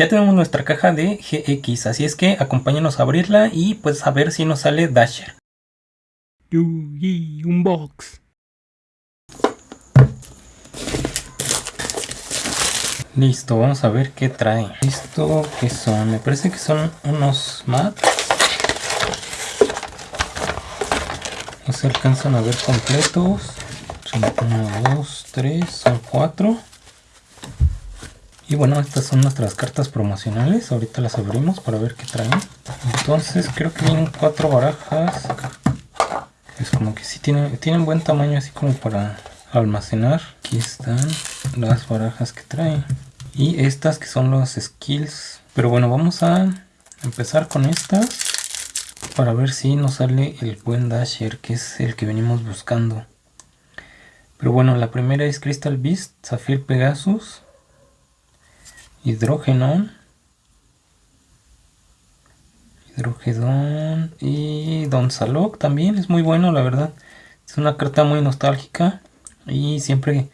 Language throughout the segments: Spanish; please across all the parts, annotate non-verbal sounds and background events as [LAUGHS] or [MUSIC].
Ya tenemos nuestra caja de GX, así es que acompáñanos a abrirla y pues a ver si nos sale Dasher. Yugi Unbox. Listo, vamos a ver qué trae. ¿Esto qué son? Me parece que son unos mats. No se alcanzan a ver completos. Son 1, 2, 3, son 4. Y bueno, estas son nuestras cartas promocionales. Ahorita las abrimos para ver qué traen. Entonces creo que vienen cuatro barajas. Es como que sí tienen, tienen buen tamaño así como para almacenar. Aquí están las barajas que traen. Y estas que son los skills. Pero bueno, vamos a empezar con estas. Para ver si nos sale el buen Dasher, que es el que venimos buscando. Pero bueno, la primera es Crystal Beast, Zafir Pegasus, Hidrogenon, Hidrogedon y Don Salok también es muy bueno, la verdad. Es una carta muy nostálgica y siempre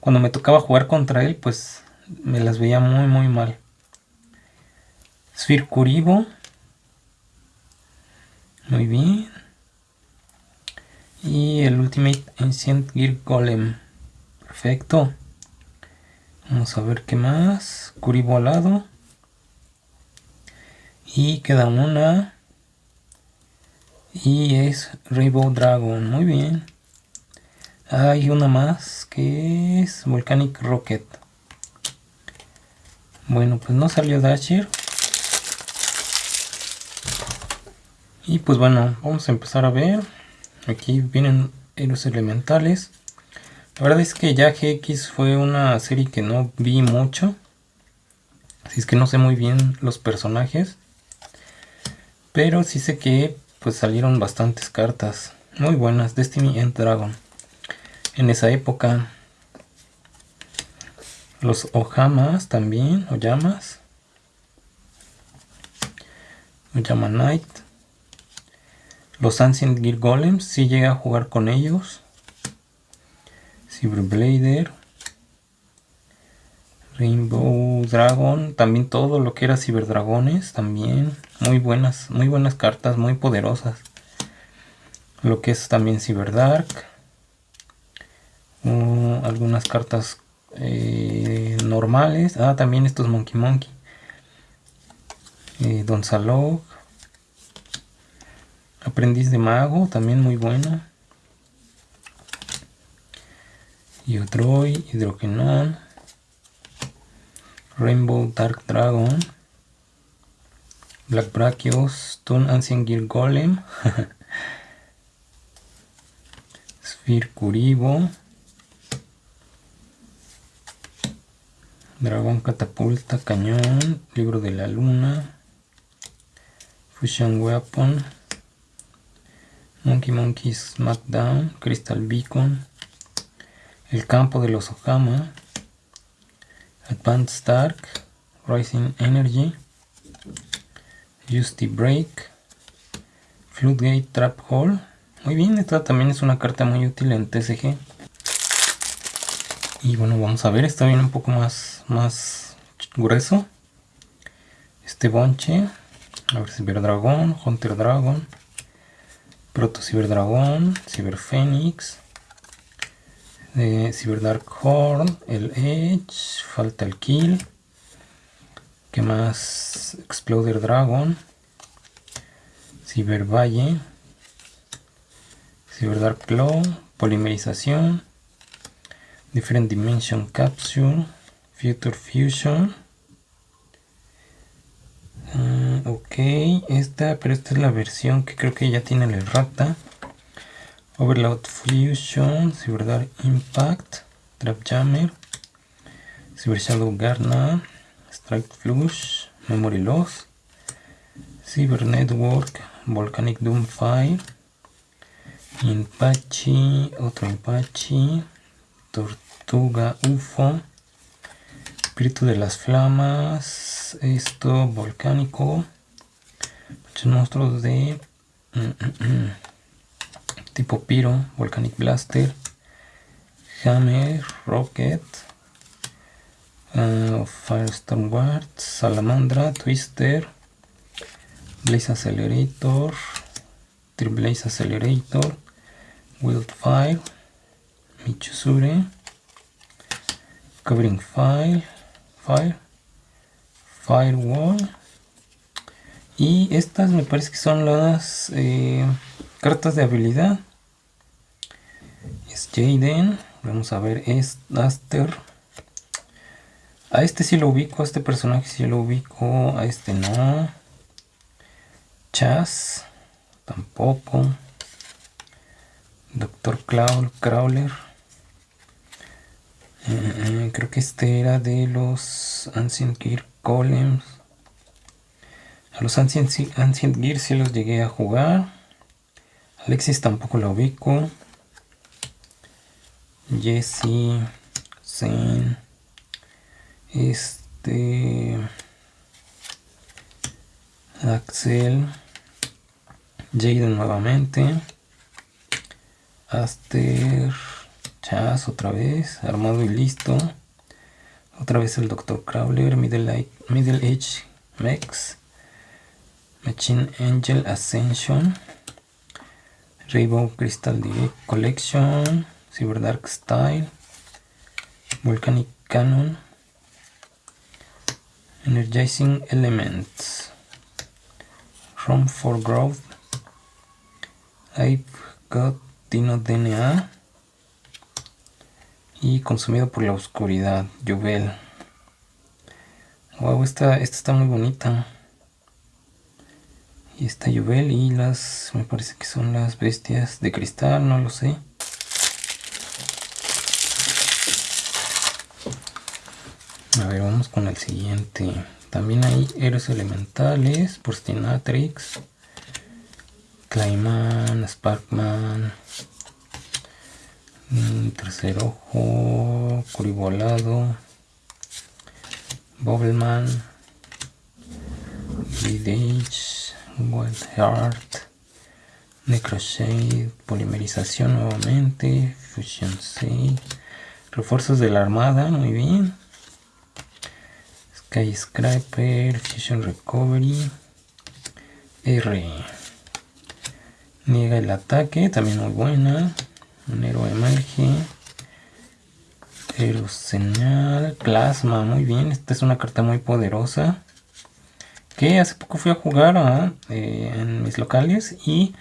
cuando me tocaba jugar contra él, pues me las veía muy muy mal. Svircuribo. Muy bien. Y el Ultimate Ancient Gear Golem. Perfecto. Vamos a ver qué más. Curibo al lado. Y queda una. Y es Rainbow Dragon. Muy bien. Hay una más que es Volcanic Rocket. Bueno, pues no salió Dasher. Y pues bueno, vamos a empezar a ver. Aquí vienen los elementales. La verdad es que ya GX fue una serie que no vi mucho. Así es que no sé muy bien los personajes. Pero sí sé que pues salieron bastantes cartas muy buenas. Destiny and Dragon. En esa época. Los Ojamas también. Oyamas. Oyama Knight. Los Ancient Gear Golems, si llega a jugar con ellos. Cyberblader. Rainbow Dragon, también todo lo que era Cyberdragones, también muy buenas, muy buenas cartas, muy poderosas. Lo que es también Cyberdark. Uh, algunas cartas eh, normales. Ah, también estos Monkey Monkey. Eh, Don Salog. Aprendiz de mago, también muy buena. Yodroid, Hidrogenon. Rainbow Dark Dragon. Black Brachios, Toon Ancient Gear Golem. [LAUGHS] Sphere Curibo. Dragón Catapulta, Cañón, Libro de la Luna. Fusion Weapon. Monkey Monkey Smackdown, Crystal Beacon, El Campo de los Ojama, Advanced Dark, Rising Energy, Justy Break, Floodgate Trap Hole. Muy bien, esta también es una carta muy útil en TCG. Y bueno, vamos a ver, está bien un poco más, más grueso. Este bonche, a ver si ver dragón, Hunter Dragon. Proto Ciberdragón, Ciberfénix, eh, Ciberdark Horn, el Edge, falta el Kill. ¿Qué más? Exploder Dragon, Cibervalle, Ciberdark Claw, Polimerización, Different Dimension Capsule, Future Fusion. Mm, ok, esta, pero esta es la versión que creo que ya tiene la errata. Overload Fusion, Cyberdark Impact, Trap Jammer, Cyber Shadow Garna, Strike Flush, Memory Loss, Cyber Network, Volcanic Doom Fire, Impachi, otro Impachi, Tortuga UFO, Espíritu de las Flamas, esto volcánico, monstruos de mm, mm, mm, tipo Piro, Volcanic Blaster, Hammer, Rocket, Uh, Firestorm Ward, Salamandra, Twister, Blaze Accelerator, Blaze Accelerator, Wildfire, Michusure, Covering Fire, Fire, Firewall. Y estas me parece que son las eh, cartas de habilidad. Jaden. Vamos a ver, es Aster. A este sí lo ubico, a este personaje sí lo ubico, a este no. Chas, tampoco. Doctor Crawler. Eh, eh, creo que este era de los Ancient Gear Golems. A los Ancient, Ancient Gear sí los llegué a jugar. Alexis tampoco lo ubico. Jesse, Zen, este, Axel, Jaden nuevamente, Aster, Chas otra vez, armado y listo, otra vez el Dr. Crawler, Middle, Middle Age Mex, Machine Angel Ascension, Rainbow Crystal Collection, Cyber Dark Style, Volcanic Cannon, Energizing Elements, Room for Growth, I've got Dino DNA y Consumido por la Oscuridad, Juvel. Wow, esta, esta está muy bonita. Y esta Juvel y las, me parece que son las bestias de cristal, no lo sé. A ver, vamos con el siguiente. También hay héroes elementales, Porstinatrix, Clayman, Sparkman, mm, Tercer Ojo, Curibolado, Bobbleman, Vidage, Wild Heart, Necroshade, Polimerización nuevamente, Fusion 6, refuerzos de la armada, muy bien. Skyscraper, Fusion Recovery, R. Niega el ataque, también muy buena. Un héroe emerge. Señal, Plasma, muy bien. Esta es una carta muy poderosa. Que hace poco fui a jugar eh, en mis locales y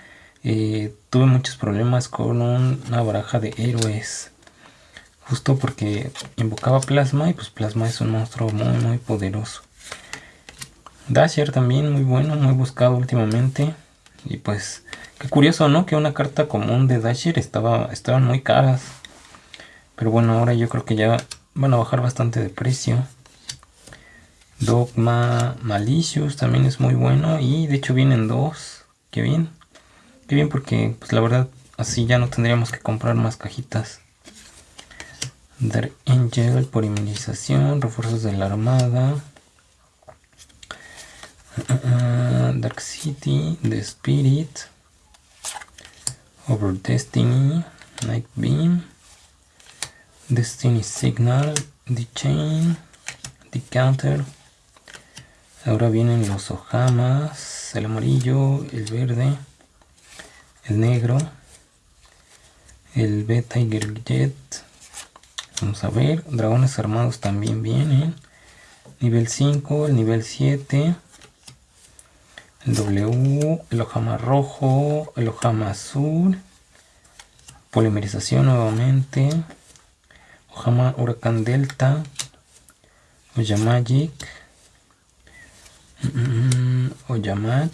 eh, tuve muchos problemas con una baraja de héroes. Justo porque invocaba Plasma y pues Plasma es un monstruo muy muy poderoso. Dasher también muy bueno, muy buscado últimamente. Y pues qué curioso, ¿no? Que una carta común de Dasher estaba, estaban muy caras. Pero bueno, ahora yo creo que ya van a bajar bastante de precio. Dogma Malicious también es muy bueno. Y de hecho vienen dos. Qué bien. Qué bien porque pues la verdad así ya no tendríamos que comprar más cajitas. Dark Angel por inmunización, refuerzos de la armada. Uh, Dark City, The Spirit, Over Destiny, Night Beam, Destiny Signal, The Chain, The Counter. Ahora vienen los Ojamas, el amarillo, el verde, el negro, el Beta Tiger Jet, Vamos a ver, dragones armados también vienen. Nivel 5, el nivel 7. El W, el ojama rojo, el ojama azul. Polimerización nuevamente. Ojama huracán delta. Oyamagic. Oyamach.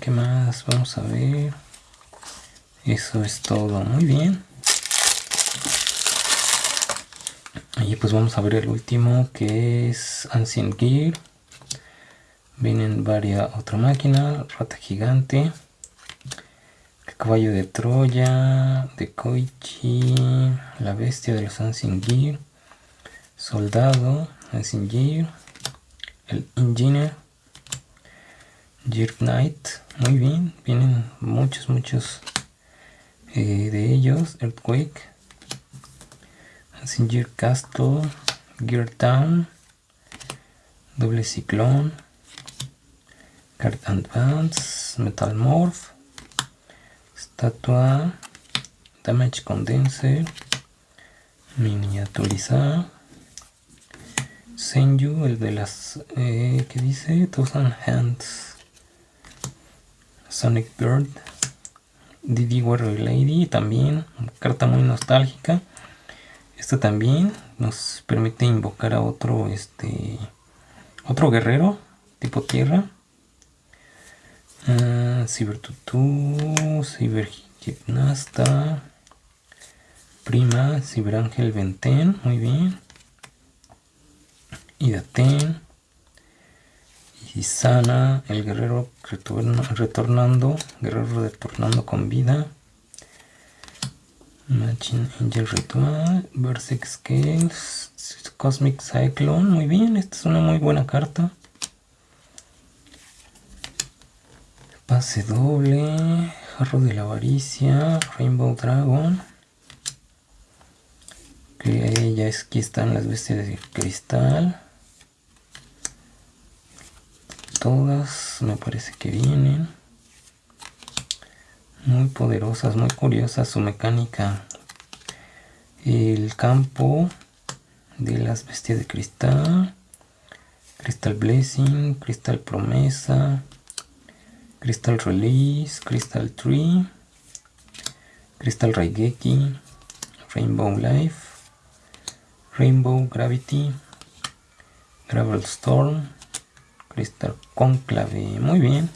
¿Qué más? Vamos a ver. Eso es todo. Muy bien. Y pues vamos a ver el último que es Ancient Gear. Vienen varias otra máquina, rata gigante, caballo de Troya, de Koichi, la bestia de los Ancient Gear, soldado, Ancient Gear, el Engineer, Gear Knight, muy bien, vienen muchos, muchos eh, de ellos, Earthquake, Singer Castle, Gear Town, Doble Ciclón, Card Advance, Metal Morph, Estatua, Damage Condenser, Miniaturizar, Senju, el de las, eh, ¿qué dice? Thousand Hands, Sonic Bird, Didi Warrior Lady, también, carta muy nostálgica. Esta también nos permite invocar a otro, este, otro guerrero tipo tierra. Uh, Cyber Tutu, Cyber Gimnasta, Prima, Cyber Ángel Venten, muy bien. Idaten, Isana, el guerrero retornando, guerrero retornando con vida. Machine Angel Ritual, Berserk Scales, Cosmic Cyclone, muy bien, esta es una muy buena carta. Pase doble, Jarro de la Avaricia, Rainbow Dragon. Que ya es, aquí están las bestias de cristal. Todas me parece que vienen muy poderosas, muy curiosas su mecánica. El campo de las bestias de cristal, Crystal Blessing, Crystal Promesa, Crystal Release, Crystal Tree, Crystal Raigeki, Rainbow Life, Rainbow Gravity, Gravel Storm, Crystal Conclave. Muy bien,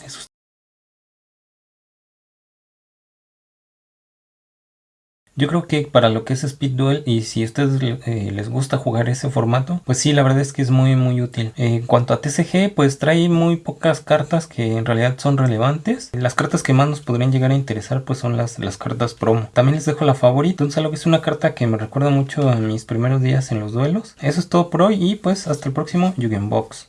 Yo creo que para lo que es Speed Duel y si a ustedes eh, les gusta jugar ese formato, pues sí, la verdad es que es muy muy útil. en cuanto a TCG, pues trae muy pocas cartas que en realidad son relevantes. Las cartas que más nos podrían llegar a interesar pues son las, las cartas promo. También les dejo la favorita, un que es una carta que me recuerda mucho a mis primeros días en los duelos. Eso es todo por hoy y pues hasta el próximo Box.